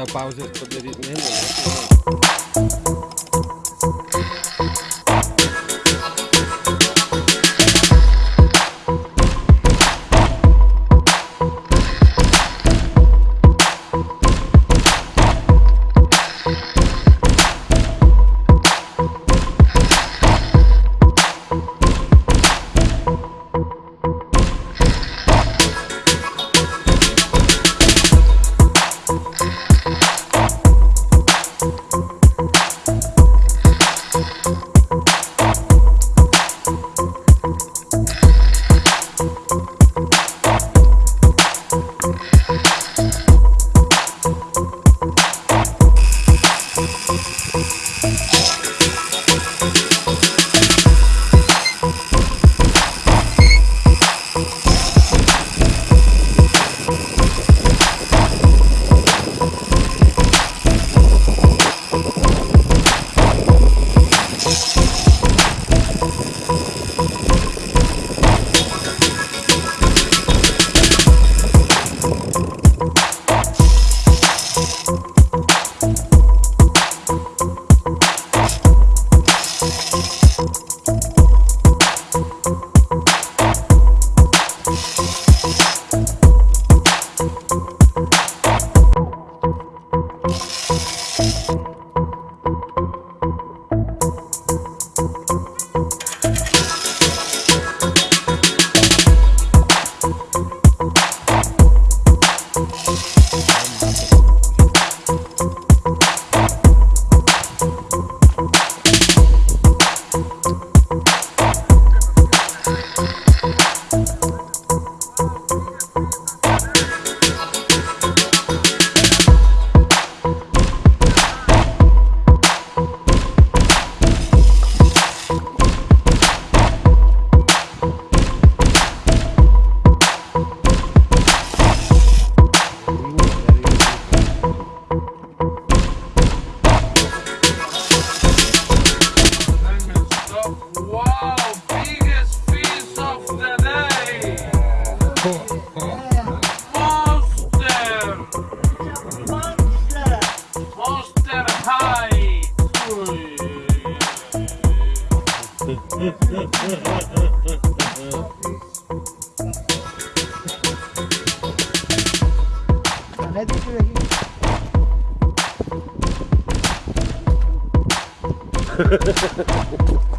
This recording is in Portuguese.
Basta pausa para poder ir mesmo, né? 자네들 쓰레기